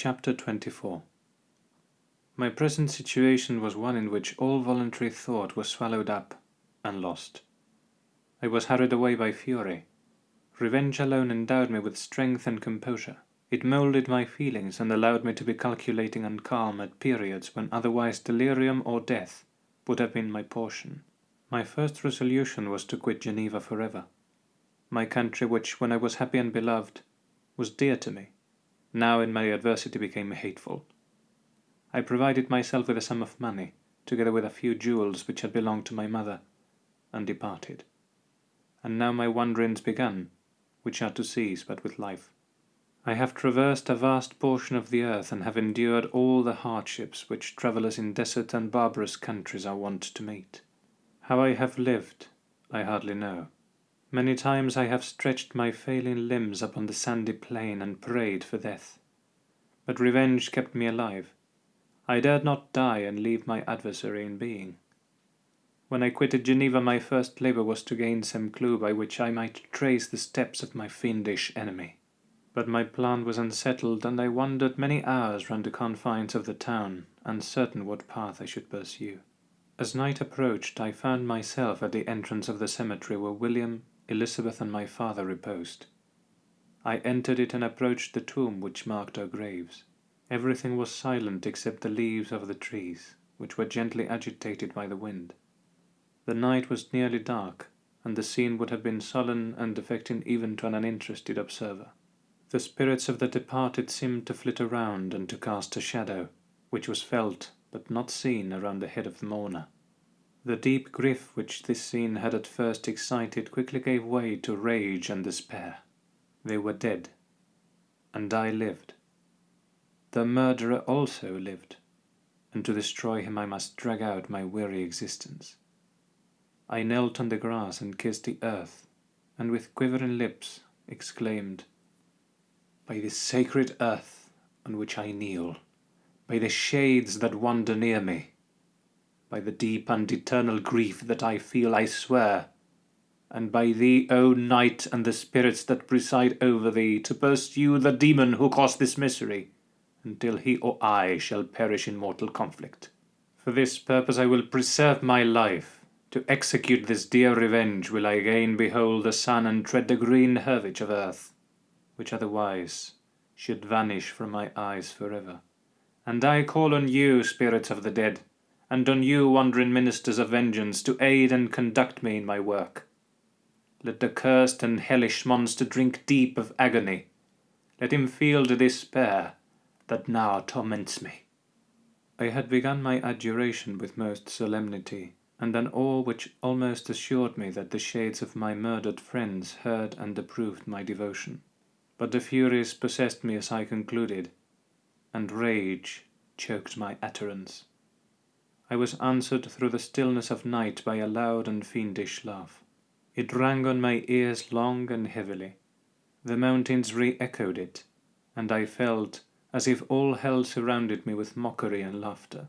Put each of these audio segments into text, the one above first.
Chapter 24 My present situation was one in which all voluntary thought was swallowed up and lost. I was hurried away by fury. Revenge alone endowed me with strength and composure. It moulded my feelings and allowed me to be calculating and calm at periods when otherwise delirium or death would have been my portion. My first resolution was to quit Geneva forever. My country, which, when I was happy and beloved, was dear to me, now in my adversity became hateful. I provided myself with a sum of money, together with a few jewels which had belonged to my mother, and departed. And now my wanderings began, which are to cease but with life. I have traversed a vast portion of the earth and have endured all the hardships which travellers in desert and barbarous countries are wont to meet. How I have lived, I hardly know. Many times I have stretched my failing limbs upon the sandy plain and prayed for death. But revenge kept me alive. I dared not die and leave my adversary in being. When I quitted Geneva my first labour was to gain some clue by which I might trace the steps of my fiendish enemy. But my plan was unsettled, and I wandered many hours round the confines of the town, uncertain what path I should pursue. As night approached I found myself at the entrance of the cemetery where William, Elizabeth and my father reposed. I entered it and approached the tomb which marked our graves. Everything was silent except the leaves of the trees, which were gently agitated by the wind. The night was nearly dark, and the scene would have been sullen and affecting even to an uninterested observer. The spirits of the departed seemed to flit around and to cast a shadow, which was felt but not seen around the head of the mourner. The deep grief which this scene had at first excited quickly gave way to rage and despair. They were dead, and I lived. The murderer also lived, and to destroy him I must drag out my weary existence. I knelt on the grass and kissed the earth, and with quivering lips exclaimed, By this sacred earth on which I kneel, by the shades that wander near me, by the deep and eternal grief that I feel, I swear, and by thee, O night, and the spirits that preside over thee, to pursue the demon who caused this misery, until he or I shall perish in mortal conflict. For this purpose I will preserve my life, to execute this dear revenge will I again behold the sun and tread the green herbage of earth, which otherwise should vanish from my eyes forever. And I call on you, spirits of the dead, and on you, wandering ministers of vengeance, to aid and conduct me in my work. Let the cursed and hellish monster drink deep of agony. Let him feel the despair that now torments me. I had begun my adjuration with most solemnity, and an awe which almost assured me that the shades of my murdered friends heard and approved my devotion. But the Furies possessed me as I concluded, and rage choked my utterance. I was answered through the stillness of night by a loud and fiendish laugh. It rang on my ears long and heavily. The mountains re-echoed it, and I felt as if all hell surrounded me with mockery and laughter.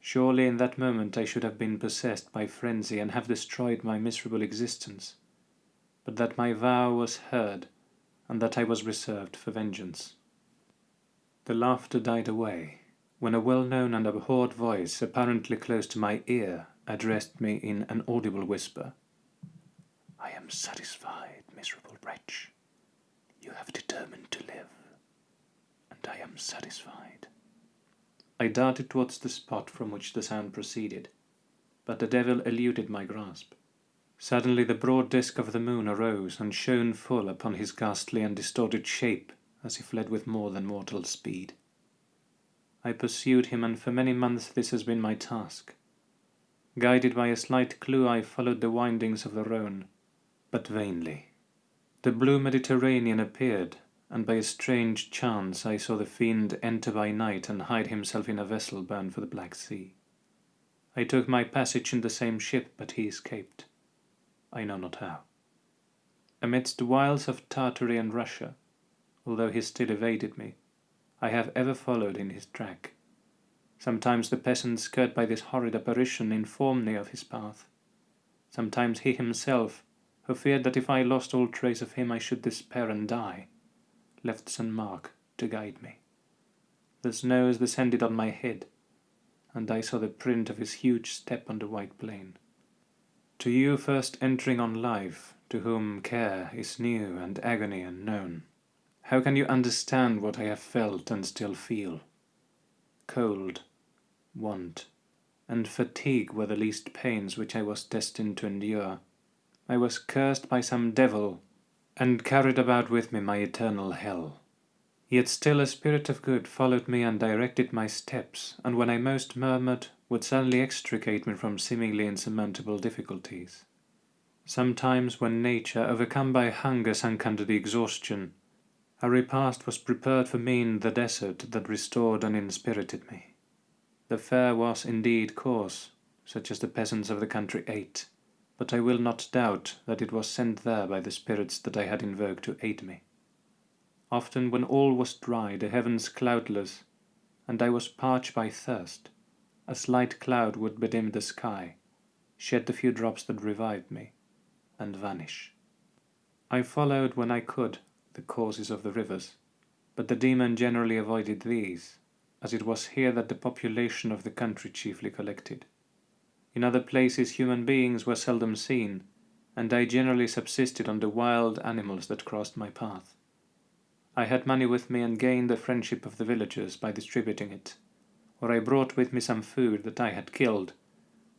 Surely in that moment I should have been possessed by frenzy and have destroyed my miserable existence, but that my vow was heard, and that I was reserved for vengeance. The laughter died away, when a well-known and abhorred voice, apparently close to my ear, addressed me in an audible whisper. I am satisfied, miserable wretch. You have determined to live, and I am satisfied. I darted towards the spot from which the sound proceeded, but the devil eluded my grasp. Suddenly the broad disk of the moon arose and shone full upon his ghastly and distorted shape as he fled with more than mortal speed. I pursued him, and for many months this has been my task. Guided by a slight clue, I followed the windings of the Rhone, but vainly. The blue Mediterranean appeared, and by a strange chance I saw the fiend enter by night and hide himself in a vessel bound for the Black Sea. I took my passage in the same ship, but he escaped. I know not how. Amidst the wilds of Tartary and Russia, although he still evaded me, I have ever followed in his track. Sometimes the peasants scared by this horrid apparition informed me of his path. Sometimes he himself, who feared that if I lost all trace of him I should despair and die, left some mark to guide me. the snows descended on my head, and I saw the print of his huge step on the white plain. To you first entering on life, to whom care is new and agony unknown, how can you understand what I have felt and still feel? Cold, want, and fatigue were the least pains which I was destined to endure. I was cursed by some devil, and carried about with me my eternal hell. Yet still a spirit of good followed me and directed my steps, and when I most murmured, would suddenly extricate me from seemingly insurmountable difficulties. Sometimes when nature, overcome by hunger, sank under the exhaustion, a repast was prepared for me in the desert that restored and inspirited me. The fare was indeed coarse, such as the peasants of the country ate, but I will not doubt that it was sent there by the spirits that I had invoked to aid me. Often when all was dry, the heavens cloudless, and I was parched by thirst, a slight cloud would bedim the sky, shed the few drops that revived me, and vanish. I followed when I could the courses of the rivers, but the demon generally avoided these, as it was here that the population of the country chiefly collected. In other places human beings were seldom seen, and I generally subsisted on the wild animals that crossed my path. I had money with me and gained the friendship of the villagers by distributing it, or I brought with me some food that I had killed,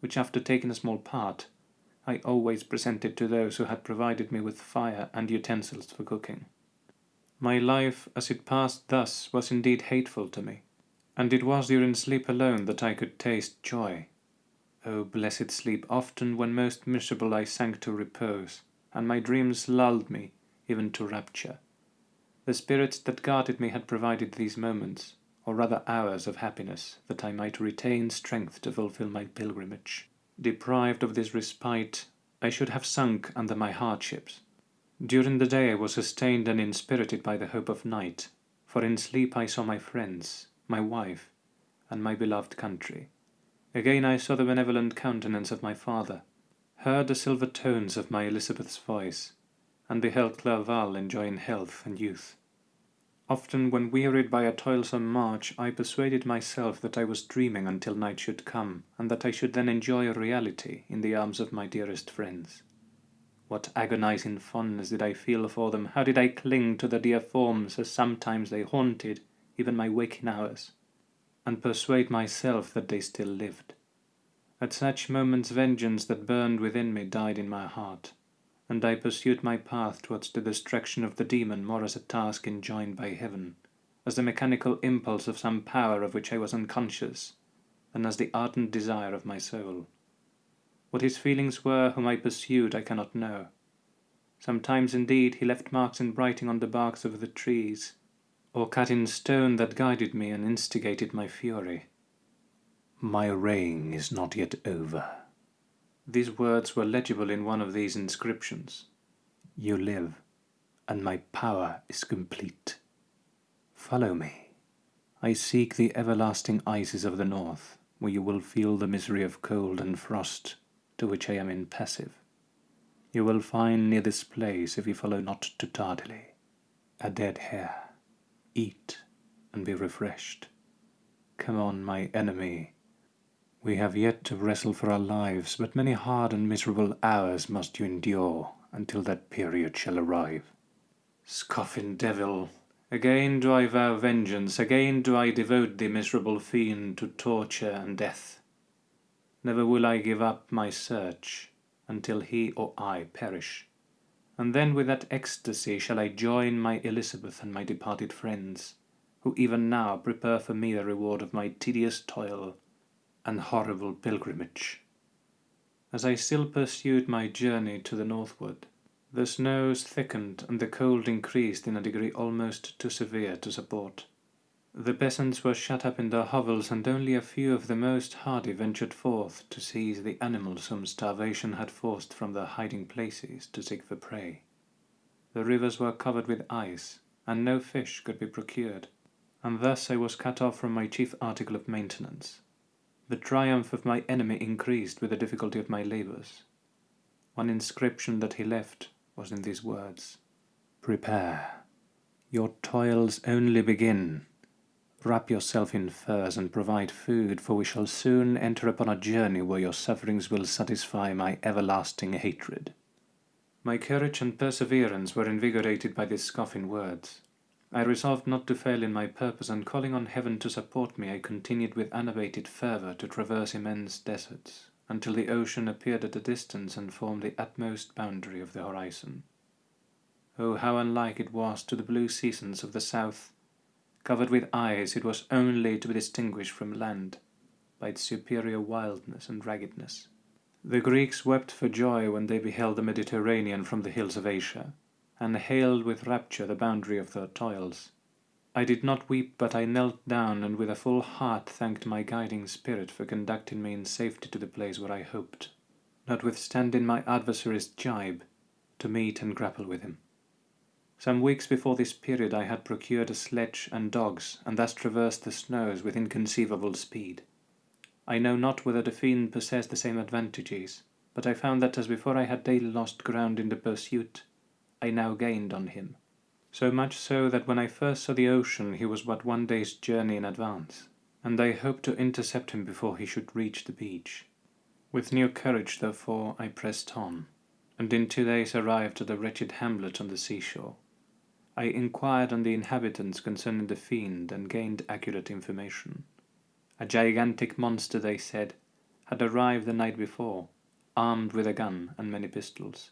which after taking a small part, I always presented to those who had provided me with fire and utensils for cooking. My life as it passed thus was indeed hateful to me, and it was during sleep alone that I could taste joy. O oh, blessed sleep, often when most miserable I sank to repose, and my dreams lulled me even to rapture. The spirits that guarded me had provided these moments, or rather hours of happiness, that I might retain strength to fulfill my pilgrimage. Deprived of this respite, I should have sunk under my hardships. During the day I was sustained and inspirited by the hope of night, for in sleep I saw my friends, my wife, and my beloved country. Again I saw the benevolent countenance of my father, heard the silver tones of my Elizabeth's voice, and beheld Clerval enjoying health and youth. Often when wearied by a toilsome march, I persuaded myself that I was dreaming until night should come, and that I should then enjoy a reality in the arms of my dearest friends. What agonizing fondness did I feel for them, how did I cling to the dear forms as sometimes they haunted even my waking hours, and persuade myself that they still lived. At such moments vengeance that burned within me died in my heart, and I pursued my path towards the destruction of the demon more as a task enjoined by heaven, as the mechanical impulse of some power of which I was unconscious, than as the ardent desire of my soul. What his feelings were whom I pursued I cannot know. Sometimes indeed he left marks in writing on the barks of the trees, or cut in stone that guided me and instigated my fury. My reign is not yet over. These words were legible in one of these inscriptions. You live, and my power is complete. Follow me. I seek the everlasting ices of the north, where you will feel the misery of cold and frost, to which I am impassive. You will find near this place, if you follow not too tardily, a dead hare. Eat and be refreshed. Come on, my enemy, we have yet to wrestle for our lives, but many hard and miserable hours must you endure until that period shall arrive. Scoffing devil, again do I vow vengeance, again do I devote the miserable fiend to torture and death. Never will I give up my search until he or I perish. And then with that ecstasy shall I join my Elizabeth and my departed friends, who even now prepare for me the reward of my tedious toil and horrible pilgrimage. As I still pursued my journey to the northward, the snows thickened and the cold increased in a degree almost too severe to support. The peasants were shut up in their hovels, and only a few of the most hardy ventured forth to seize the animals whom starvation had forced from their hiding places to seek for prey. The rivers were covered with ice, and no fish could be procured, and thus I was cut off from my chief article of maintenance. The triumph of my enemy increased with the difficulty of my labours. One inscription that he left was in these words Prepare. Your toils only begin. Wrap yourself in furs and provide food, for we shall soon enter upon a journey where your sufferings will satisfy my everlasting hatred. My courage and perseverance were invigorated by these scoffing words. I resolved not to fail in my purpose, and calling on heaven to support me, I continued with unabated fervour to traverse immense deserts, until the ocean appeared at a distance and formed the utmost boundary of the horizon. Oh, how unlike it was to the blue seasons of the south Covered with ice, it was only to be distinguished from land by its superior wildness and raggedness. The Greeks wept for joy when they beheld the Mediterranean from the hills of Asia, and hailed with rapture the boundary of their toils. I did not weep, but I knelt down and with a full heart thanked my guiding spirit for conducting me in safety to the place where I hoped, notwithstanding my adversary's jibe, to meet and grapple with him. Some weeks before this period I had procured a sledge and dogs, and thus traversed the snows with inconceivable speed. I know not whether the fiend possessed the same advantages, but I found that as before I had daily lost ground in the pursuit, I now gained on him. So much so that when I first saw the ocean he was but one day's journey in advance, and I hoped to intercept him before he should reach the beach. With new courage, therefore, I pressed on, and in two days arrived at a wretched hamlet on the seashore. I inquired on the inhabitants concerning the fiend and gained accurate information. A gigantic monster, they said, had arrived the night before, armed with a gun and many pistols,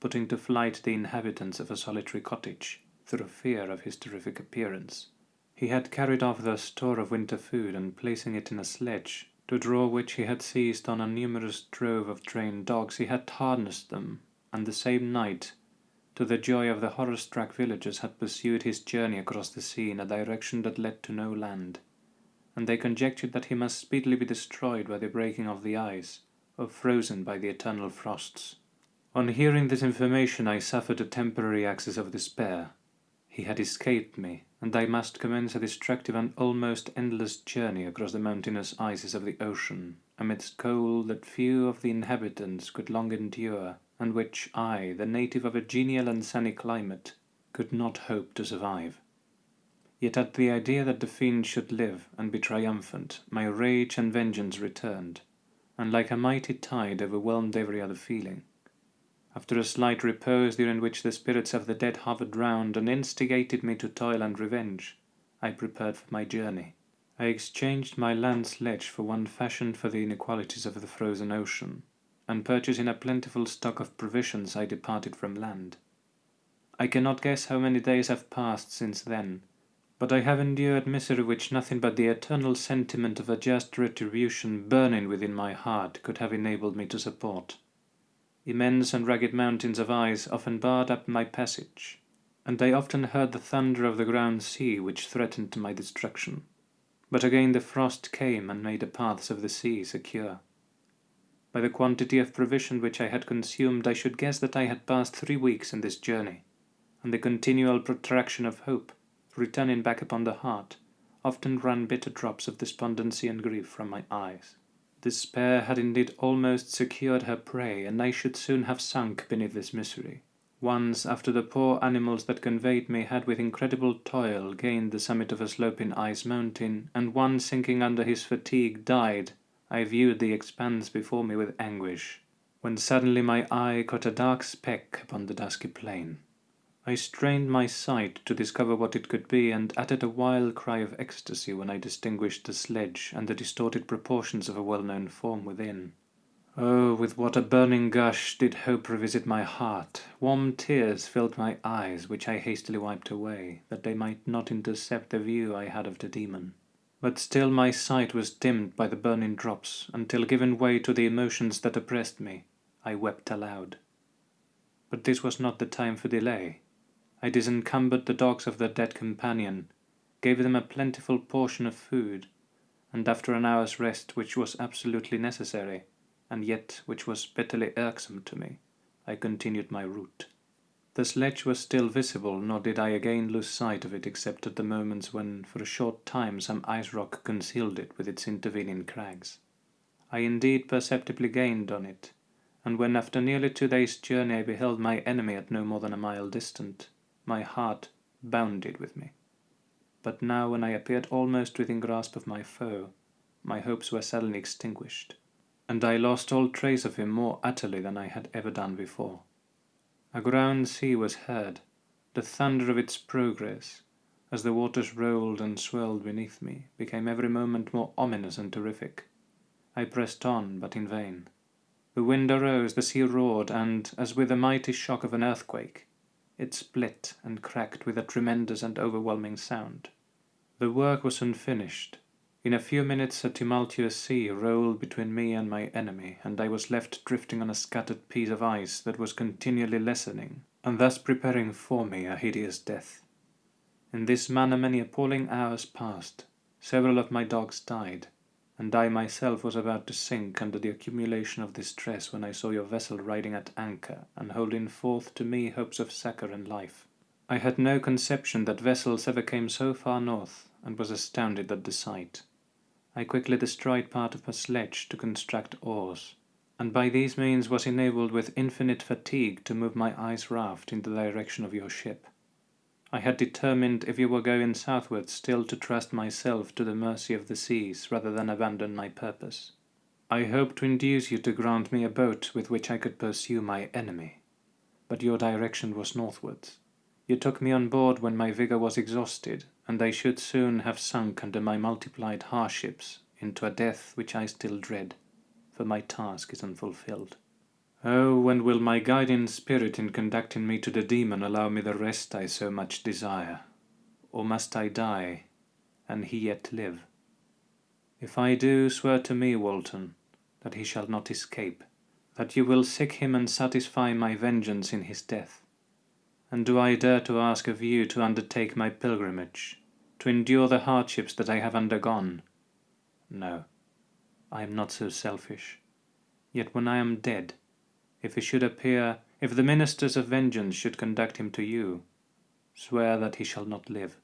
putting to flight the inhabitants of a solitary cottage through fear of his terrific appearance. He had carried off their store of winter food and placing it in a sledge, to draw which he had seized on a numerous drove of trained dogs, he had harnessed them, and the same night to the joy of the horror-struck villagers, had pursued his journey across the sea in a direction that led to no land, and they conjectured that he must speedily be destroyed by the breaking of the ice, or frozen by the eternal frosts. On hearing this information I suffered a temporary access of despair. He had escaped me, and I must commence a destructive and almost endless journey across the mountainous ices of the ocean, amidst cold that few of the inhabitants could long endure and which I, the native of a genial and sunny climate, could not hope to survive. Yet at the idea that the fiend should live and be triumphant, my rage and vengeance returned, and like a mighty tide overwhelmed every other feeling. After a slight repose during which the spirits of the dead hovered round and instigated me to toil and revenge, I prepared for my journey. I exchanged my land sledge for one fashioned for the inequalities of the frozen ocean, and purchasing a plentiful stock of provisions I departed from land. I cannot guess how many days have passed since then, but I have endured misery which nothing but the eternal sentiment of a just retribution burning within my heart could have enabled me to support. Immense and rugged mountains of ice often barred up my passage, and I often heard the thunder of the ground sea which threatened my destruction. But again the frost came and made the paths of the sea secure. By the quantity of provision which I had consumed, I should guess that I had passed three weeks in this journey, and the continual protraction of hope, returning back upon the heart, often ran bitter drops of despondency and grief from my eyes. Despair had indeed almost secured her prey, and I should soon have sunk beneath this misery. Once, after the poor animals that conveyed me had with incredible toil gained the summit of a sloping ice mountain, and one sinking under his fatigue died I viewed the expanse before me with anguish, when suddenly my eye caught a dark speck upon the dusky plain. I strained my sight to discover what it could be, and uttered a wild cry of ecstasy when I distinguished the sledge and the distorted proportions of a well-known form within. Oh, with what a burning gush did hope revisit my heart! Warm tears filled my eyes, which I hastily wiped away, that they might not intercept the view I had of the demon. But still my sight was dimmed by the burning drops, until given way to the emotions that oppressed me, I wept aloud. But this was not the time for delay. I disencumbered the dogs of their dead companion, gave them a plentiful portion of food, and after an hour's rest which was absolutely necessary, and yet which was bitterly irksome to me, I continued my route. The sledge was still visible, nor did I again lose sight of it except at the moments when for a short time some ice rock concealed it with its intervening crags. I indeed perceptibly gained on it, and when after nearly two days' journey I beheld my enemy at no more than a mile distant, my heart bounded with me. but now when I appeared almost within grasp of my foe, my hopes were suddenly extinguished, and I lost all trace of him more utterly than I had ever done before. A ground sea was heard, the thunder of its progress, as the waters rolled and swelled beneath me, became every moment more ominous and terrific. I pressed on, but in vain. The wind arose, the sea roared, and, as with the mighty shock of an earthquake, it split and cracked with a tremendous and overwhelming sound. The work was soon finished. In a few minutes a tumultuous sea rolled between me and my enemy, and I was left drifting on a scattered piece of ice that was continually lessening, and thus preparing for me a hideous death. In this manner many appalling hours passed. Several of my dogs died, and I myself was about to sink under the accumulation of distress when I saw your vessel riding at anchor and holding forth to me hopes of succor and life. I had no conception that vessels ever came so far north, and was astounded at the sight. I quickly destroyed part of her sledge to construct oars, and by these means was enabled with infinite fatigue to move my ice raft in the direction of your ship. I had determined, if you were going southward, still to trust myself to the mercy of the seas rather than abandon my purpose. I hoped to induce you to grant me a boat with which I could pursue my enemy, but your direction was northwards. You took me on board when my vigour was exhausted, and I should soon have sunk under my multiplied hardships into a death which I still dread, for my task is unfulfilled. Oh, when will my guiding spirit in conducting me to the demon allow me the rest I so much desire? Or must I die, and he yet live? If I do, swear to me, Walton, that he shall not escape, that you will seek him and satisfy my vengeance in his death. And do I dare to ask of you to undertake my pilgrimage, to endure the hardships that I have undergone? No, I am not so selfish. Yet when I am dead, if he should appear, if the ministers of vengeance should conduct him to you, swear that he shall not live.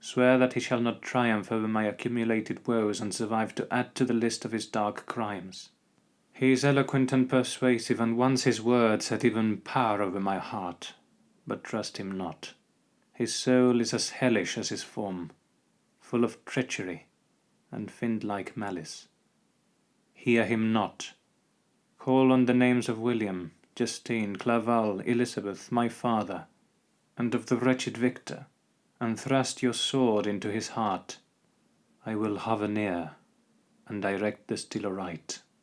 Swear that he shall not triumph over my accumulated woes and survive to add to the list of his dark crimes. He is eloquent and persuasive, and once his words had even power over my heart, but trust him not. His soul is as hellish as his form, full of treachery and fiend-like malice. Hear him not, Call on the names of William, Justine, Clerval, Elizabeth, my father, and of the wretched Victor, and thrust your sword into his heart. I will hover near, and direct the still aright.